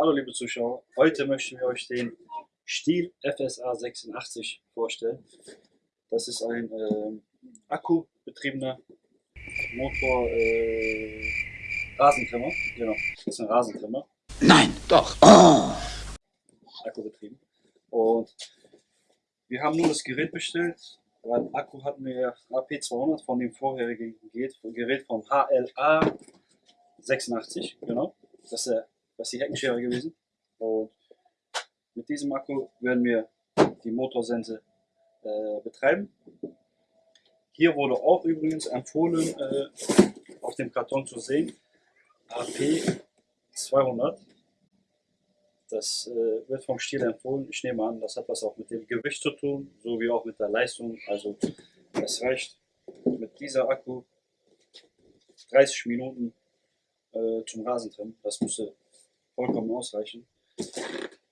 Hallo liebe Zuschauer, heute möchten wir euch den Stihl FSA 86 vorstellen. Das ist ein äh, akkubetriebener Motor äh, Rasentrimmer. Genau, das ist ein Rasentrimmer. Nein, doch. Oh. Akkubetrieben. Und wir haben nur das Gerät bestellt, weil Akku hatten wir AP200 von dem vorherigen Gerät vom HLA 86, genau. Das ist, der, das ist die Heckenschere gewesen. Und mit diesem Akku werden wir die Motorsense äh, betreiben. Hier wurde auch übrigens empfohlen, äh, auf dem Karton zu sehen, AP 200. Das äh, wird vom Stil empfohlen. Ich nehme an, das hat was auch mit dem Gewicht zu tun, sowie auch mit der Leistung. Also es reicht mit dieser Akku 30 Minuten äh, zum Rasentrimmen. Das müsste vollkommen ausreichen.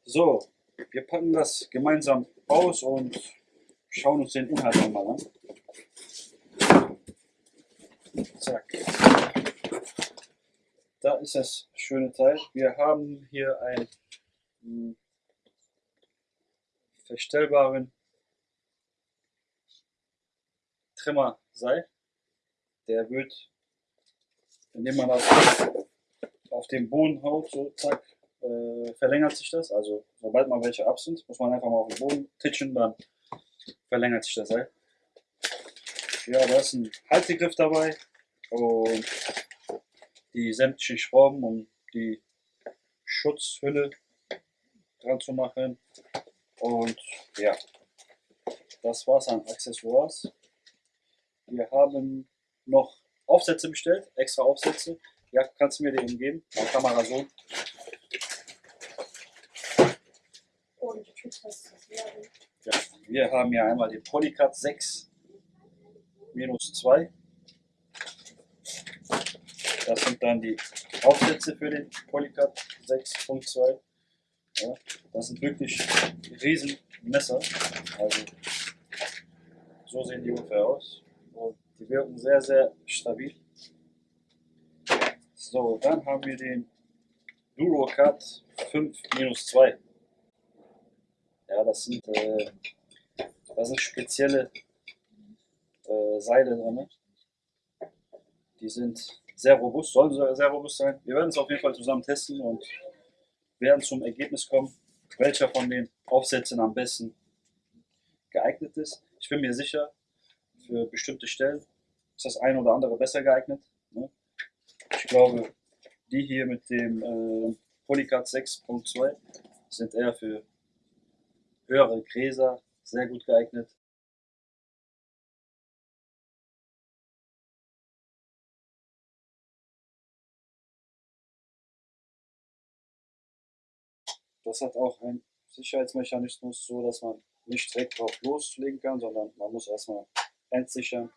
So, wir packen das gemeinsam aus und schauen uns den Inhalt einmal an. Zack. Da ist das schöne Teil. Wir haben hier einen hm, verstellbaren Trimmerseil. Der wird, indem man das auf den Boden haut, so zack, äh, verlängert sich das. Also sobald mal welche ab sind, muss man einfach mal auf den Boden titschen, dann verlängert sich das Seil. Ja, da ist ein Haltegriff dabei und die sämtlichen Schrauben, um die Schutzhülle dran zu machen. Und ja, das war's an Accessoires. Wir haben noch Aufsätze bestellt, extra Aufsätze. Ja, kannst du mir den geben? Meine Kamera so. Ja, wir haben hier einmal den Polycat 6 minus 2. Das sind dann die Aufsätze für den Polycat 6.2. Ja, das sind wirklich riesen Messer. Also so sehen die ungefähr aus. Und die wirken sehr, sehr stabil. So, dann haben wir den Durocat 5-2. Ja, das sind, äh, das sind spezielle äh, Seile drin. Die sind sehr robust, sollen sehr robust sein. Wir werden es auf jeden Fall zusammen testen und werden zum Ergebnis kommen, welcher von den Aufsätzen am besten geeignet ist. Ich bin mir sicher, für bestimmte Stellen ist das eine oder andere besser geeignet. Ne? Ich glaube, die hier mit dem äh, Polycard 6.2 sind eher für höhere Gräser sehr gut geeignet. Das hat auch einen Sicherheitsmechanismus, so dass man nicht direkt drauf loslegen kann, sondern man muss erstmal entsichern,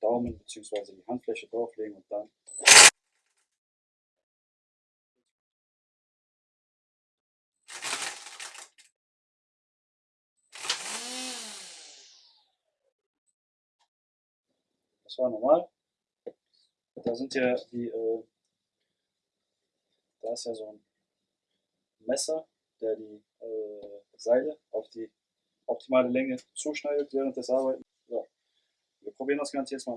Daumen bzw. die Handfläche drauflegen und dann Das war normal. Da sind ja die, äh, da ist ja so ein Messer, der die äh, Seile auf die optimale Länge zuschneidet während des Arbeiten. So. Wir probieren das Ganze jetzt mal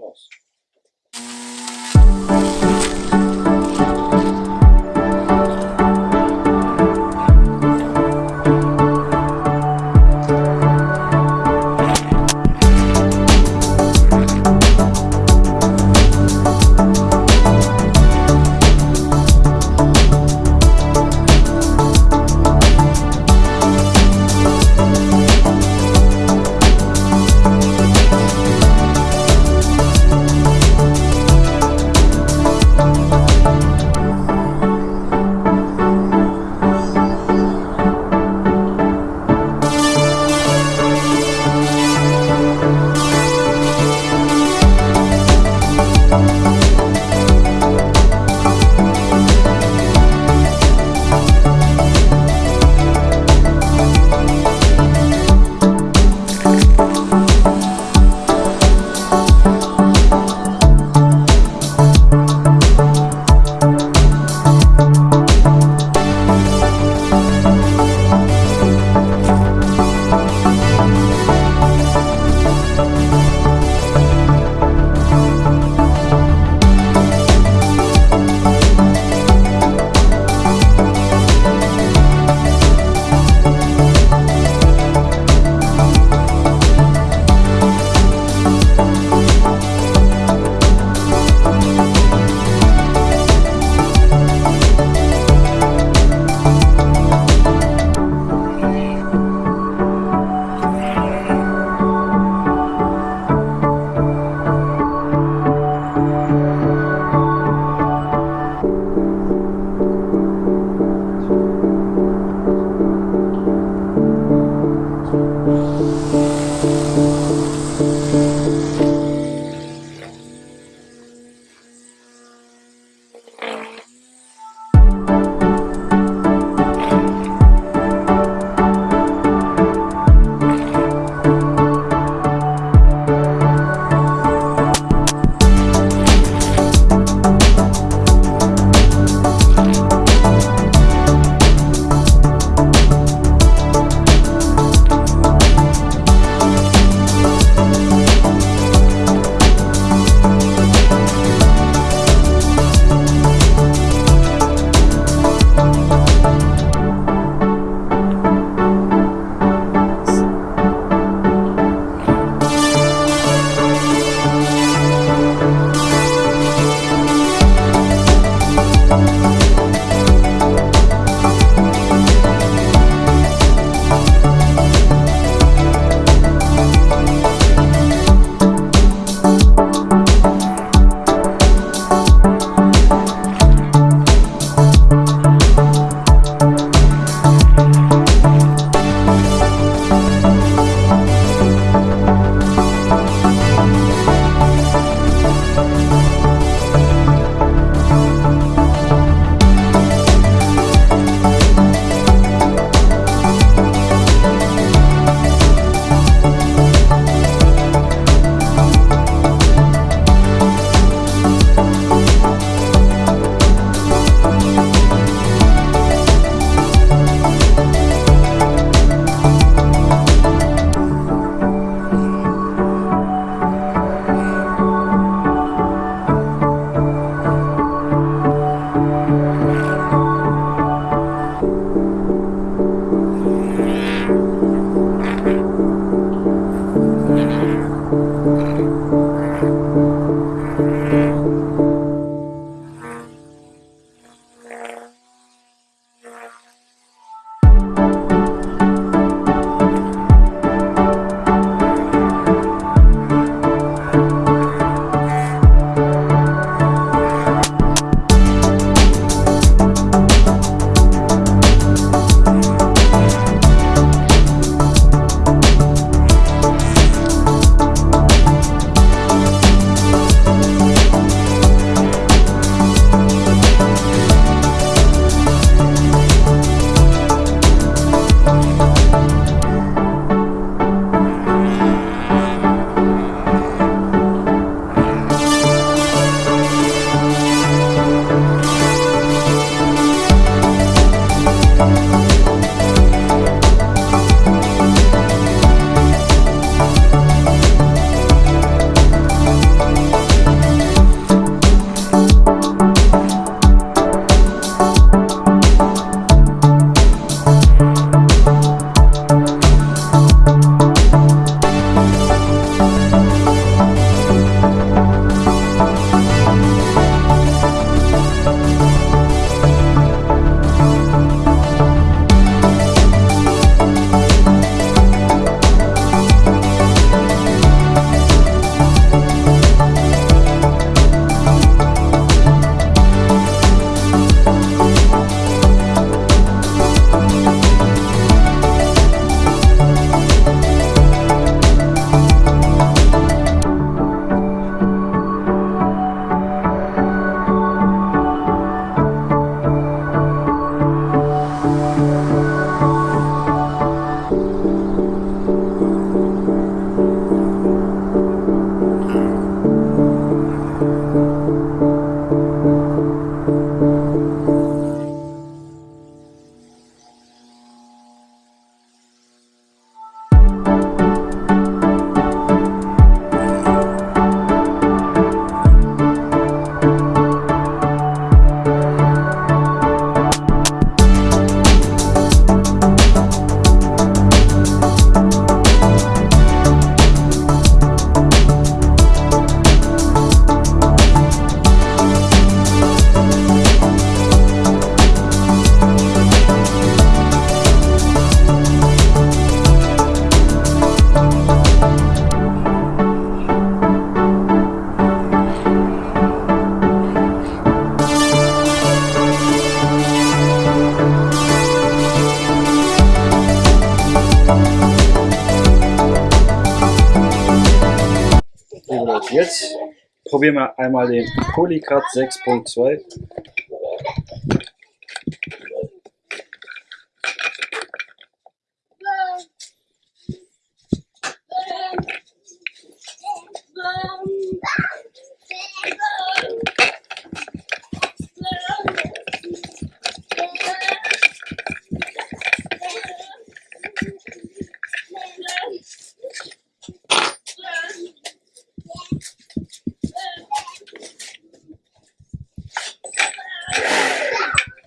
Probieren wir einmal den Polycat 6.2.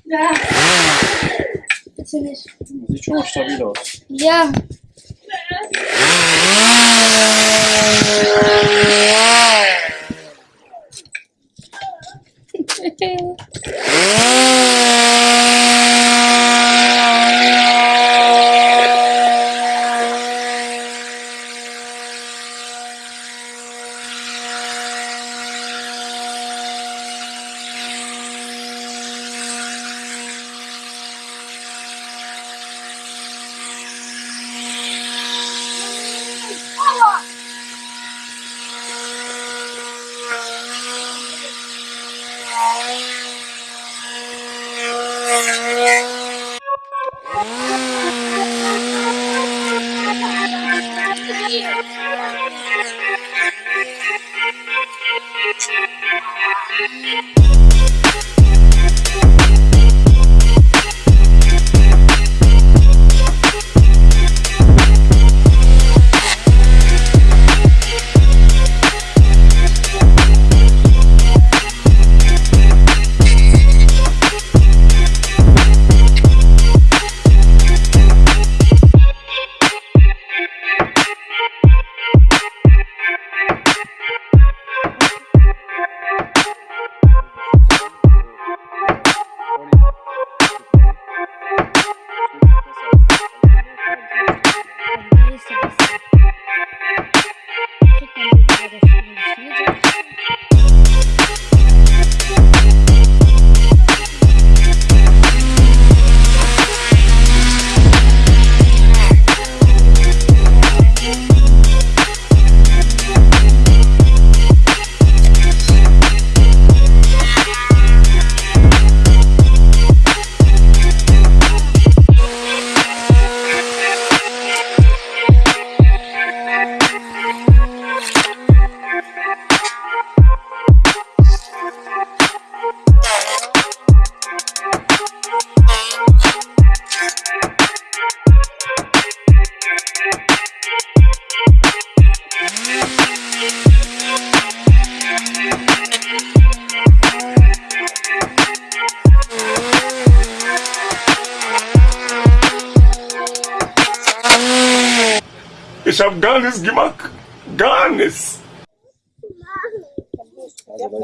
Ja. Bitte nicht. Sieht schon mal Thank you.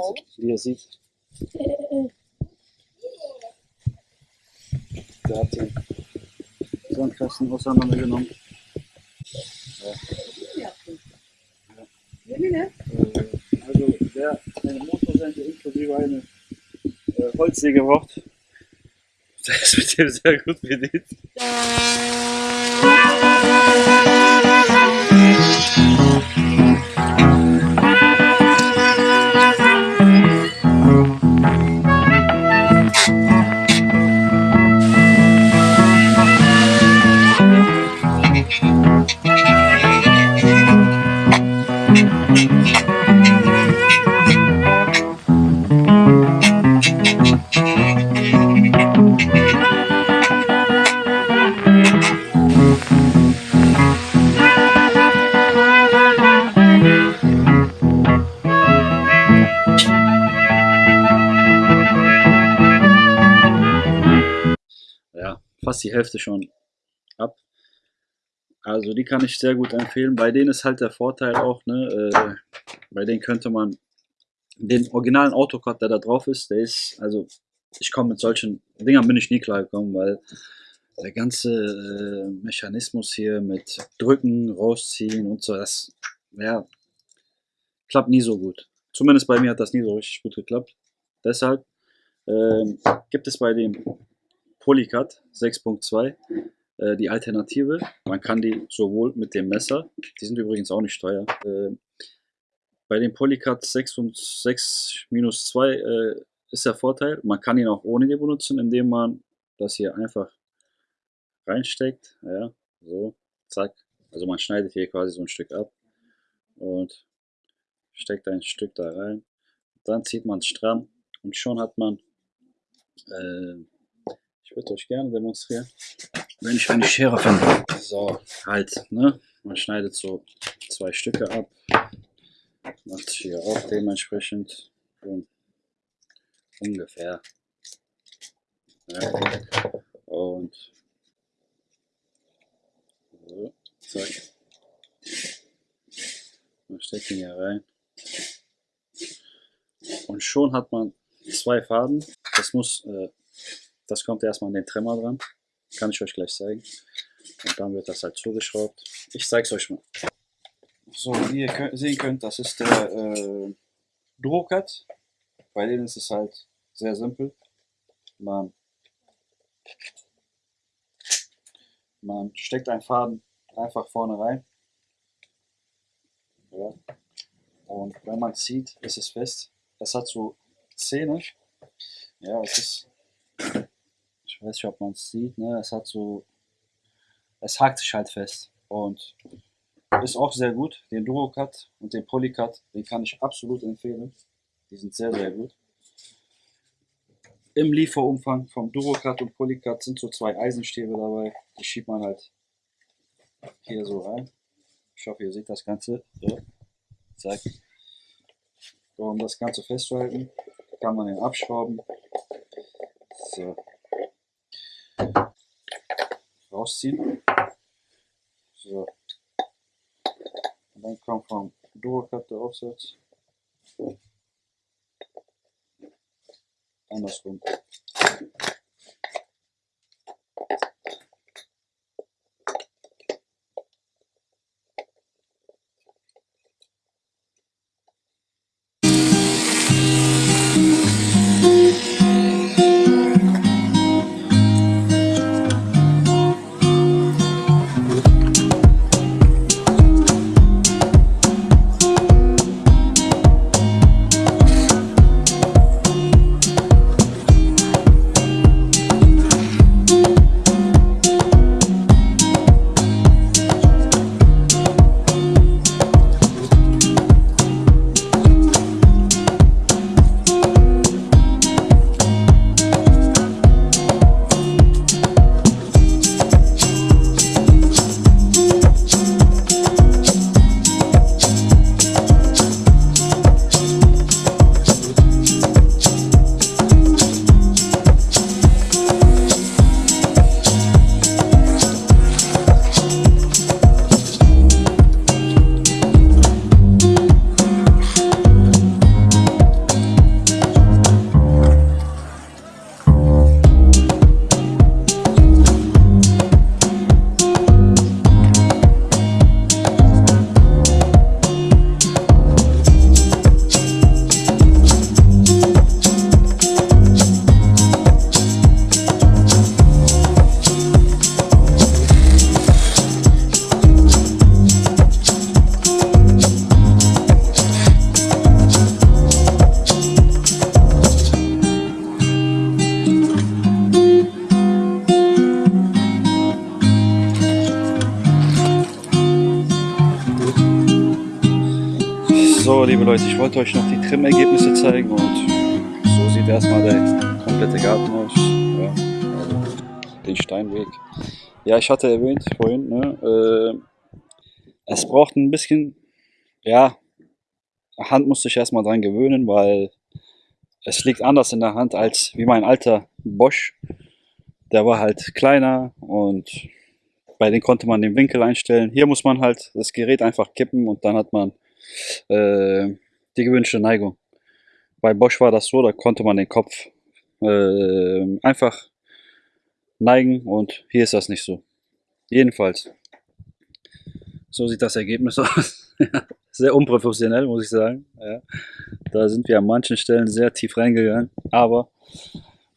Leute, wie ihr seht, der hat den Sandkasten auseinandergenommen. Ja. Äh, Also wer eine Motorsense inklusive eine äh, Holzsäge braucht, der ist mit dem sehr gut bedient. Fast die Hälfte schon ab. Also die kann ich sehr gut empfehlen. Bei denen ist halt der Vorteil auch, ne, äh, bei denen könnte man den originalen Autocad, der da drauf ist, der ist, also ich komme mit solchen Dingern bin ich nie klar gekommen, weil der ganze äh, Mechanismus hier mit Drücken, rausziehen und so, das ja, klappt nie so gut. Zumindest bei mir hat das nie so richtig gut geklappt. Deshalb ähm, gibt es bei dem Polycat 6.2 äh, die Alternative. Man kann die sowohl mit dem Messer, die sind übrigens auch nicht teuer. Äh, bei dem Polycat 6 und 6 minus 2 äh, ist der Vorteil, man kann ihn auch ohne die benutzen, indem man das hier einfach reinsteckt. Ja, so, zack. Also man schneidet hier quasi so ein Stück ab und steckt ein Stück da rein. Dann zieht man es stramm und schon hat man äh, ich würde euch gerne demonstrieren. Wenn ich eine Schere finde. So, halt, ne? Man schneidet so zwei Stücke ab. Macht hier auch dementsprechend so ungefähr. Ja. Und so, zack. Man steckt ihn hier rein. Und schon hat man zwei Faden. Das muss äh, das kommt erstmal an den Tremmer dran. Kann ich euch gleich zeigen. Und dann wird das halt zugeschraubt. Ich zeige es euch mal. So, wie ihr könnt, sehen könnt, das ist der äh, Durocat. Bei denen ist es halt sehr simpel. Man, man steckt einen Faden einfach vorne rein. Ja. Und wenn man zieht, ist es fest. Das hat so Zähne. Ja, es ist ich weiß nicht, ob man es sieht, ne? Es hat so, es hakt sich halt fest und ist auch sehr gut. Den Durocut und den Polycut, den kann ich absolut empfehlen. Die sind sehr, sehr gut. Im Lieferumfang vom Durocut und Polycut sind so zwei Eisenstäbe dabei. Die schiebt man halt hier so rein. Ich hoffe, ihr seht das Ganze. So, zack. Um das Ganze festzuhalten, kann man den abschrauben. So, rausziehen. So. Und dann kommt Duocut der Aufsatz. Andersrum. Wollte euch noch die Trim-Ergebnisse zeigen und so sieht erstmal der komplette Garten aus. Ja, also den Steinweg. Ja, ich hatte erwähnt vorhin, ne, äh, es braucht ein bisschen, ja, Hand musste ich erstmal dran gewöhnen, weil es liegt anders in der Hand als wie mein alter Bosch. Der war halt kleiner und bei dem konnte man den Winkel einstellen. Hier muss man halt das Gerät einfach kippen und dann hat man äh, die gewünschte Neigung. Bei Bosch war das so, da konnte man den Kopf äh, einfach neigen und hier ist das nicht so. Jedenfalls. So sieht das Ergebnis aus. sehr unprofessionell, muss ich sagen. Ja. Da sind wir an manchen Stellen sehr tief reingegangen. Aber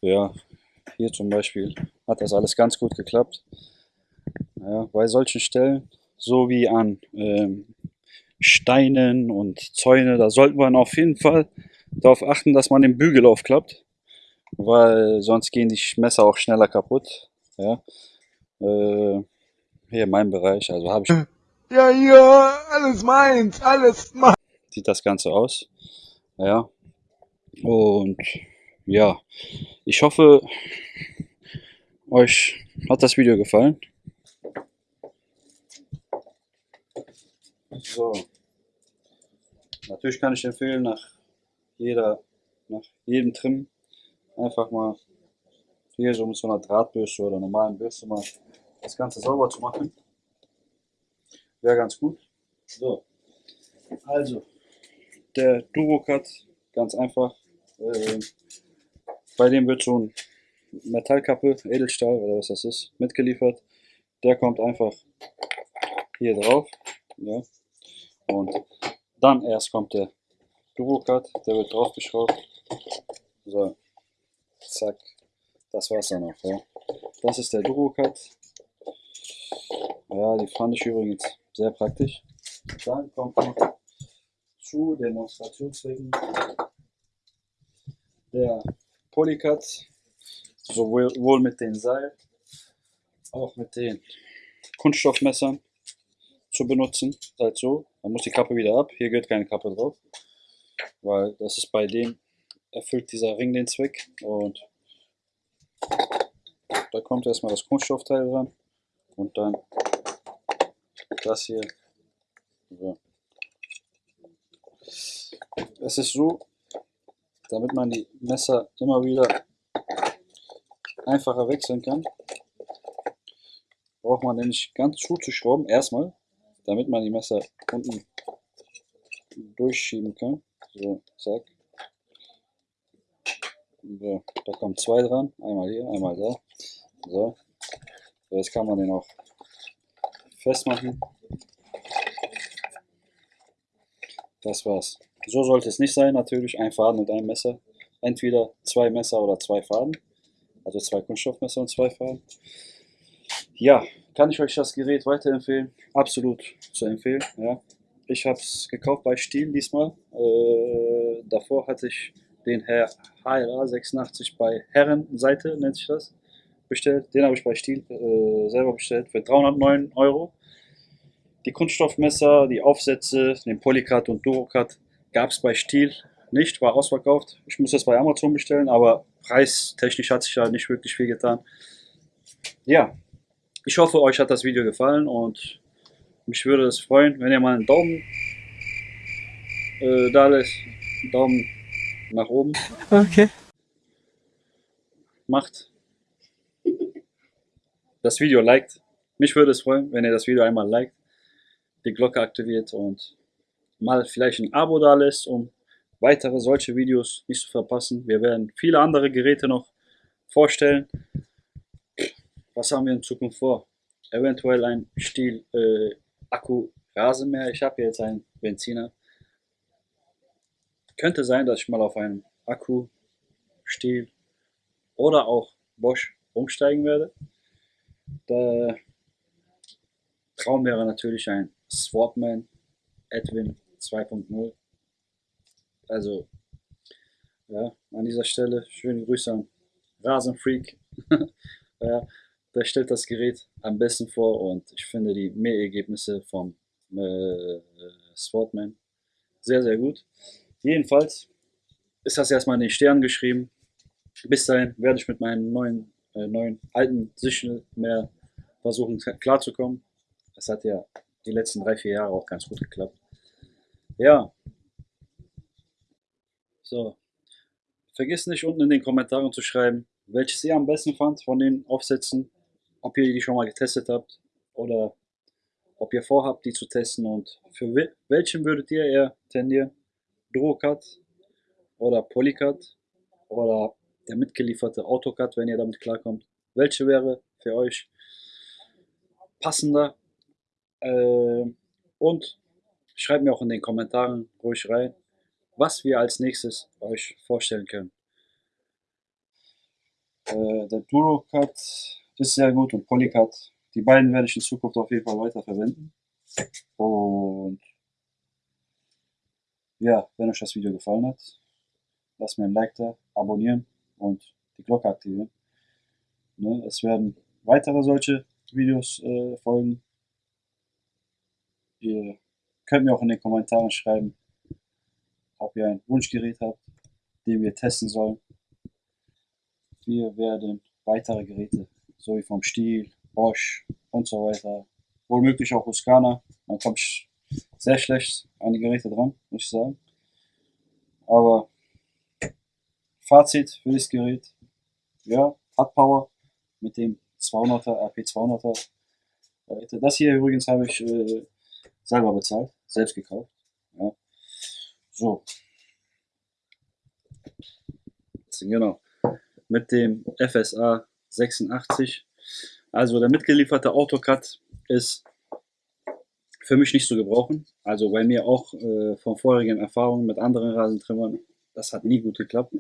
ja, hier zum Beispiel hat das alles ganz gut geklappt. Ja, bei solchen Stellen, so wie an ähm, Steinen und Zäune, da sollte man auf jeden Fall darauf achten, dass man den Bügel aufklappt, weil sonst gehen die Messer auch schneller kaputt. Ja. Äh, hier in meinem Bereich, also habe ich Ja, ja, alles meins, alles meins. sieht das Ganze aus. Ja. Und ja, ich hoffe, euch hat das Video gefallen. So. Natürlich kann ich empfehlen, nach jeder, nach jedem Trim einfach mal hier so mit so einer Drahtbürste oder normalen Bürste mal das Ganze sauber zu machen. Wäre ganz gut. So. Also, der Durocut, ganz einfach. Äh, bei dem wird ein Metallkappe, Edelstahl oder was das ist, mitgeliefert. Der kommt einfach hier drauf. Ja. Und dann erst kommt der Durocut, der wird draufgeschraubt. So, zack, das war's dann auch. Ja. Das ist der Durocut. Ja, die fand ich übrigens sehr praktisch. Dann kommt noch zu Demonstrationszwecken der Polycut, sowohl mit den Seil, auch mit den Kunststoffmessern zu benutzen. Halt so, dann muss die Kappe wieder ab. Hier gehört keine Kappe drauf, weil das ist bei dem erfüllt dieser Ring den Zweck und da kommt erstmal das Kunststoffteil ran und dann das hier. So. Es ist so, damit man die Messer immer wieder einfacher wechseln kann, braucht man nämlich ganz zuzuschrauben, erstmal, damit man die Messer unten durchschieben kann. So, zack. So, da kommen zwei dran, einmal hier, einmal da. So, so jetzt kann man den auch festmachen. Das war's. So sollte es nicht sein, natürlich ein Faden und ein Messer. Entweder zwei Messer oder zwei Faden. Also zwei Kunststoffmesser und zwei Faden. Ja, kann ich euch das Gerät weiterempfehlen? Absolut zu empfehlen. Ja. Ich habe es gekauft bei Stiel diesmal. Äh, davor hatte ich den Herr HLA 86 bei Herrenseite, nennt sich das, bestellt. Den habe ich bei Stiel äh, selber bestellt für 309 Euro. Die Kunststoffmesser, die Aufsätze, den Polycut und Durocut gab es bei Stiel nicht, war ausverkauft. Ich muss das bei Amazon bestellen, aber preistechnisch hat sich da nicht wirklich viel getan. Ja, ich hoffe, euch hat das Video gefallen und mich würde es freuen, wenn ihr mal einen Daumen äh, da lässt. Daumen nach oben. Okay. Macht. Das Video liked. Mich würde es freuen, wenn ihr das Video einmal liked, die Glocke aktiviert und mal vielleicht ein Abo da lässt, um weitere solche Videos nicht zu verpassen. Wir werden viele andere Geräte noch vorstellen. Was haben wir in Zukunft vor? Eventuell ein Stiel äh, Akku Rasenmäher. Ich habe jetzt einen Benziner. Könnte sein, dass ich mal auf einen Akku Stiel oder auch Bosch umsteigen werde. Der Traum wäre natürlich ein Swapman Edwin 2.0. Also, ja, an dieser Stelle schöne Grüße an Rasenfreak. ja, der stellt das Gerät am besten vor und ich finde die Mehrergebnisse vom äh, Swordman Sehr, sehr gut. Jedenfalls ist das erstmal in den Sternen geschrieben. Bis dahin werde ich mit meinen neuen, äh, neuen alten Sichel mehr versuchen klarzukommen. Das hat ja die letzten drei, vier Jahre auch ganz gut geklappt. Ja. So. Vergiss nicht unten in den Kommentaren zu schreiben, welches ihr am besten fand von den Aufsätzen, ob ihr die schon mal getestet habt oder ob ihr vorhabt, die zu testen und für welchen würdet ihr eher tendieren? Duocut oder Polycut oder der mitgelieferte AutoCAD, wenn ihr damit klarkommt. Welche wäre für euch passender? Äh, und schreibt mir auch in den Kommentaren ruhig rein, was wir als nächstes euch vorstellen können. Äh, der DuroCut ist sehr gut und Polycut. Die beiden werde ich in Zukunft auf jeden Fall weiter verwenden. Und ja, wenn euch das Video gefallen hat, lasst mir ein Like da, abonnieren und die Glocke aktivieren. Ne, es werden weitere solche Videos äh, folgen. Ihr könnt mir auch in den Kommentaren schreiben, ob ihr ein Wunschgerät habt, den wir testen sollen. Wir werden weitere Geräte, so wie vom Stiel, Bosch und so weiter, wohl möglich auch Husqvarna. Man kommt sehr schlecht an die Geräte dran, muss ich sagen. Aber Fazit für das Gerät, ja, hat Power mit dem 200er, RP200er. Das hier übrigens habe ich äh, selber bezahlt, selbst gekauft. Ja. So. Genau. Mit dem FSA 86. Also der mitgelieferte AutoCAD ist für mich nicht zu gebrauchen. Also bei mir auch äh, von vorherigen Erfahrungen mit anderen Rasentrimmern, das hat nie gut geklappt.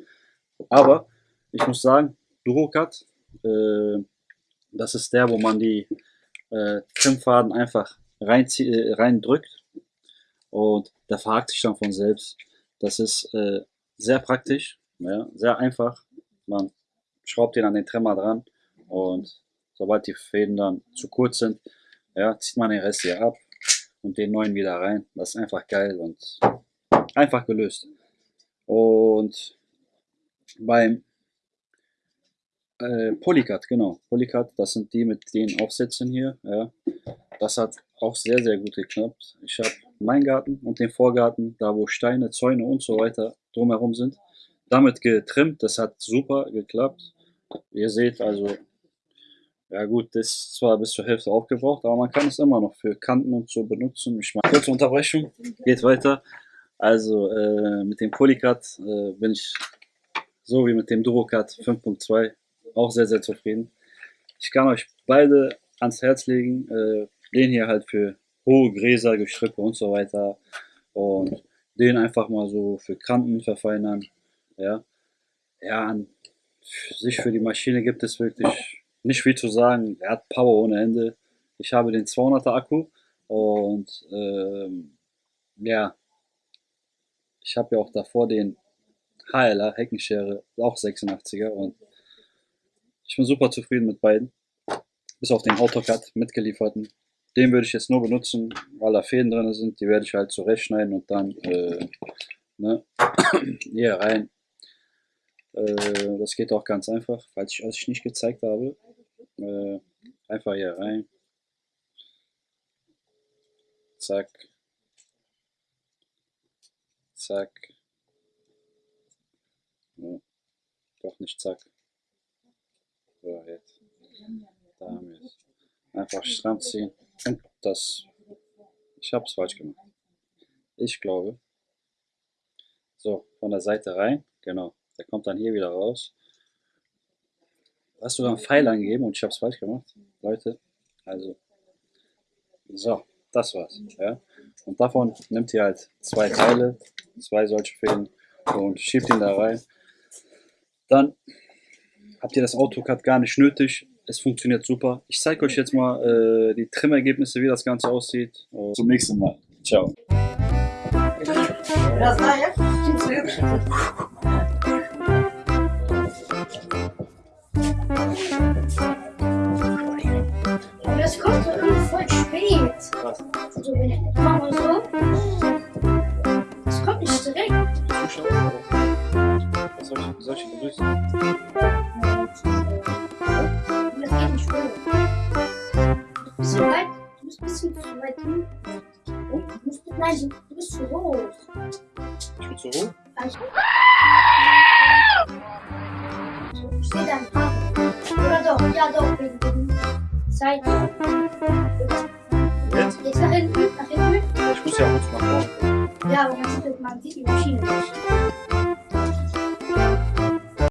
Aber ich muss sagen, DuroCut, äh, das ist der, wo man die äh, Trimmfaden einfach rein, äh, reindrückt und der verhakt sich dann von selbst. Das ist äh, sehr praktisch, ja, sehr einfach. Man schraubt den an den Trimmer dran und sobald die Fäden dann zu kurz sind, ja, zieht man den Rest hier ab und den neuen wieder rein. Das ist einfach geil und einfach gelöst. Und beim äh, Polycat, genau, Polycat, das sind die mit den Aufsätzen hier, ja. Das hat auch sehr, sehr gut geklappt. Ich habe meinen Garten und den Vorgarten, da wo Steine, Zäune und so weiter drumherum sind, damit getrimmt. Das hat super geklappt. Ihr seht also, ja gut, das ist zwar bis zur Hälfte aufgebraucht, aber man kann es immer noch für Kanten und so benutzen. Ich mache kurze Unterbrechung, geht weiter. Also äh, mit dem Polycat äh, bin ich so wie mit dem Durocat 5.2 auch sehr, sehr zufrieden. Ich kann euch beide ans Herz legen. Äh, den hier halt für hohe Gräser, Gestrüppe und so weiter. Und den einfach mal so für Kanten verfeinern. Ja, ja an sich für die Maschine gibt es wirklich nicht viel zu sagen. Er hat Power ohne Ende. Ich habe den 200er Akku und ähm, ja, ich habe ja auch davor den HLR Heckenschere, auch 86er und ich bin super zufrieden mit beiden. Bis auf den AutoCAD mitgelieferten. Den würde ich jetzt nur benutzen, weil da Fäden drin sind. Die werde ich halt zurechtschneiden und dann äh, ne, hier rein. Äh, das geht auch ganz einfach, falls ich euch nicht gezeigt habe. Äh, einfach hier rein. Zack. Zack. Ja, doch nicht zack. So, jetzt. Da haben es. Einfach stramm ziehen. Und das. Ich habe es falsch gemacht. Ich glaube. So, von der Seite rein. Genau. Der kommt dann hier wieder raus hast du da einen Pfeil angegeben und ich habe es falsch gemacht. Leute, also, so, das war's. Ja? Und davon nimmt ihr halt zwei Teile, zwei solche Fäden und schiebt ihn da rein. Dann habt ihr das AutoCAD gar nicht nötig. Es funktioniert super. Ich zeige euch jetzt mal äh, die Trimmergebnisse, wie das Ganze aussieht. Und zum nächsten Mal. Ciao. Das kommt so irgendwie voll spät. Krass. Also wenn ich mach mal so. Das kommt nicht direkt. Was soll ich, soll ich denn durch? Das geht nicht hoch. Du bist zu weit. Du bist zu weit hin. Du bist, nein, du bist zu hoch. Ich bin zu hoch? Also, ich sehe deinen Haaren. Oder doch, ja doch, wegen wegen Zeit. Jetzt? Jetzt nach hinten, nach hinten. Ich muss ja kurz nach vorne. Ja, aber man sieht, man sieht die Maschine nicht.